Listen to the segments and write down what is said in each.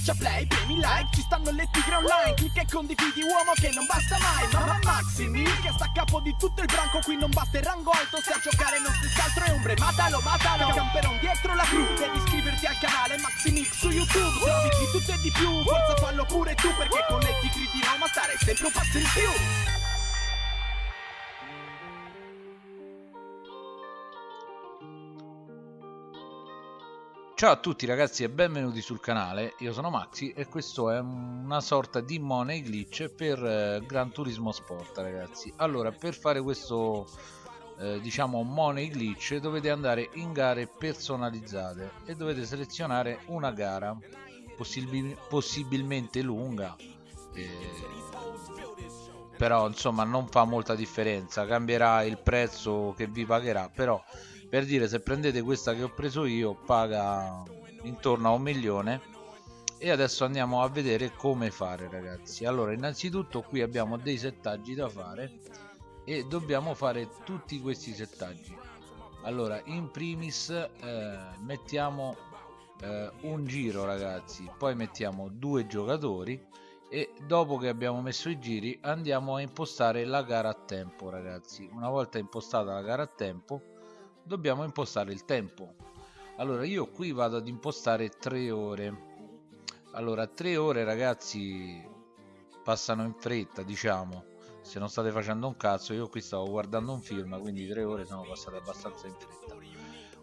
Schiaccia play, premi like, ci stanno le tigre online Clicca e condividi uomo che non basta mai Mamma Maximi che sta a capo di tutto il branco Qui non basta il rango alto, se a giocare non si altro è ombre Matalo, matalo, camperon dietro la cru Devi iscriverti al canale Maximix su YouTube Se di tutto e di più, forza fallo pure tu Perché con le tigri di Roma stare sempre un passo in più Ciao a tutti ragazzi e benvenuti sul canale, io sono Maxi e questo è una sorta di money glitch per eh, Gran Turismo Sport ragazzi. Allora per fare questo eh, diciamo money glitch dovete andare in gare personalizzate e dovete selezionare una gara possib possibilmente lunga eh, però insomma non fa molta differenza. Cambierà il prezzo che vi pagherà però per dire se prendete questa che ho preso io paga intorno a un milione. E adesso andiamo a vedere come fare ragazzi. Allora innanzitutto qui abbiamo dei settaggi da fare e dobbiamo fare tutti questi settaggi. Allora in primis eh, mettiamo eh, un giro ragazzi. Poi mettiamo due giocatori e dopo che abbiamo messo i giri andiamo a impostare la gara a tempo ragazzi. Una volta impostata la gara a tempo dobbiamo impostare il tempo. Allora io qui vado ad impostare 3 ore. Allora 3 ore ragazzi passano in fretta diciamo. Se non state facendo un cazzo io qui stavo guardando un film quindi 3 ore sono passate abbastanza in fretta.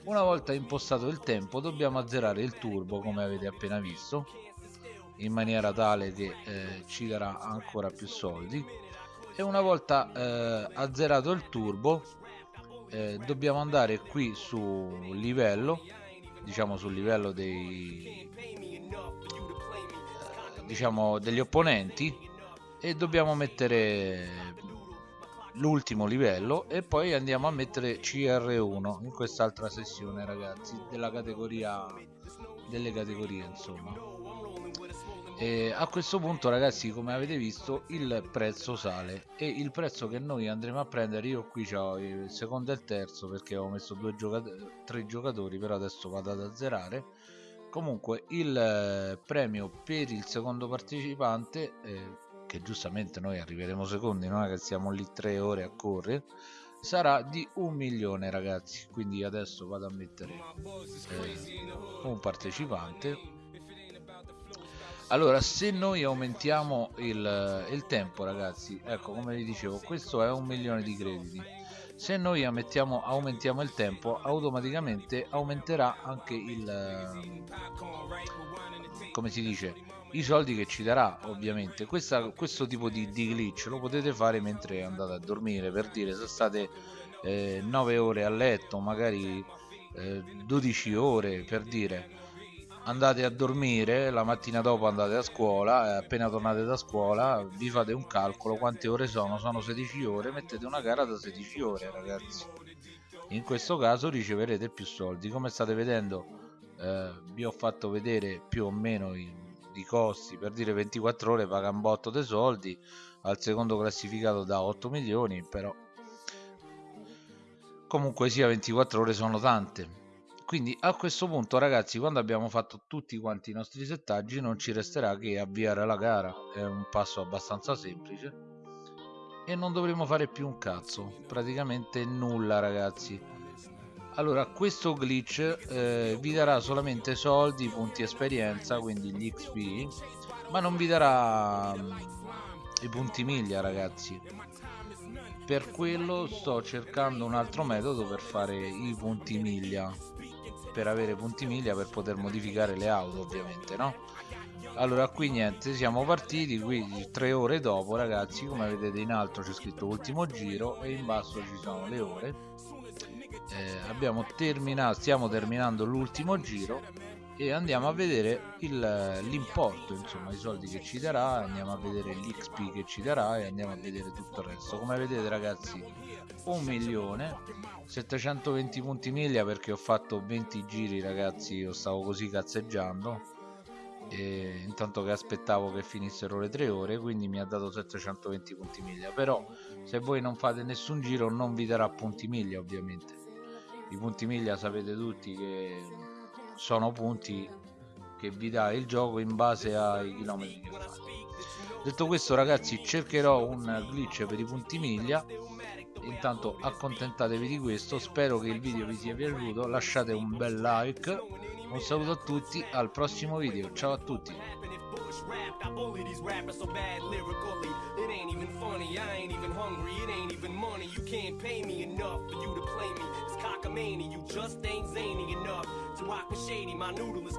Una volta impostato il tempo dobbiamo azzerare il turbo come avete appena visto in maniera tale che eh, ci darà ancora più soldi. E una volta eh, azzerato il turbo eh, dobbiamo andare qui su livello diciamo sul livello dei diciamo degli opponenti e dobbiamo mettere l'ultimo livello e poi andiamo a mettere CR1 in quest'altra sessione ragazzi della categoria delle categorie insomma e a questo punto ragazzi come avete visto il prezzo sale. E il prezzo che noi andremo a prendere io qui ho il secondo e il terzo perché ho messo due giocatori tre giocatori però adesso vado ad azzerare. Comunque il eh, premio per il secondo partecipante eh, che giustamente noi arriveremo secondi non è che siamo lì tre ore a correre sarà di un milione ragazzi. Quindi adesso vado a mettere eh, un partecipante allora se noi aumentiamo il, il, tempo ragazzi ecco come vi dicevo questo è un milione di crediti. Se noi aumentiamo, aumentiamo il tempo automaticamente aumenterà anche il come si dice i soldi che ci darà ovviamente. Questa, questo tipo di, di, glitch lo potete fare mentre andate a dormire per dire se state eh, 9 ore a letto magari eh, 12 ore per dire andate a dormire, la mattina dopo andate a scuola, e appena tornate da scuola vi fate un calcolo, quante ore sono? Sono 16 ore, mettete una gara da 16 ore ragazzi. In questo caso riceverete più soldi, come state vedendo eh, vi ho fatto vedere più o meno i, i costi, per dire 24 ore paga un botto dei soldi, al secondo classificato da 8 milioni, però comunque sia 24 ore sono tante quindi a questo punto ragazzi quando abbiamo fatto tutti quanti i nostri settaggi non ci resterà che avviare la gara. È un passo abbastanza semplice. E non dovremo fare più un cazzo. Praticamente nulla ragazzi. Allora questo glitch eh, vi darà solamente soldi punti esperienza quindi gli xp ma non vi darà um, i punti miglia ragazzi. Per quello sto cercando un altro metodo per fare i punti miglia per avere punti miglia per poter modificare le auto ovviamente no? Allora qui niente siamo partiti qui tre ore dopo ragazzi come vedete in alto c'è scritto ultimo giro e in basso ci sono le ore. Eh, abbiamo terminato stiamo terminando l'ultimo giro e andiamo a vedere l'importo insomma i soldi che ci darà andiamo a vedere l'XP che ci darà e andiamo a vedere tutto il resto. Come vedete ragazzi un milione 720 punti miglia perché ho fatto 20 giri ragazzi io stavo così cazzeggiando e intanto che aspettavo che finissero le 3 ore quindi mi ha dato 720 punti miglia. Però se voi non fate nessun giro non vi darà punti miglia ovviamente. I punti miglia sapete tutti che sono punti che vi dà il gioco in base ai chilometri che fate detto questo ragazzi cercherò un glitch per i punti miglia. Intanto accontentatevi di questo spero che il video vi sia piaciuto lasciate un bel like. Un saluto a tutti al prossimo video ciao a tutti. You just ain't zany enough to rock with shady. My noodle is